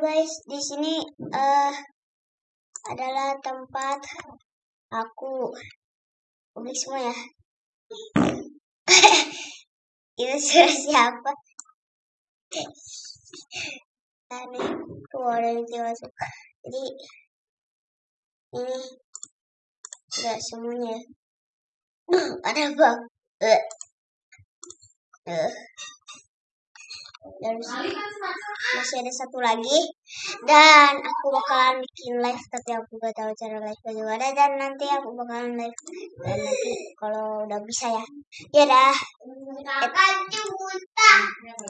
guys, di sini eh adalah tempat aku publik semua ya. Itu suara siapa? Nah, nih, keluar dari masuk. Jadi ini enggak semuanya. Ada bang. Eh. Eh. Dan masih ada satu lagi. Dan aku bakalan bikin live tapi aku gak tahu cara live ada dan nanti aku bakalan live dan nanti kalau udah bisa ya. Ya dah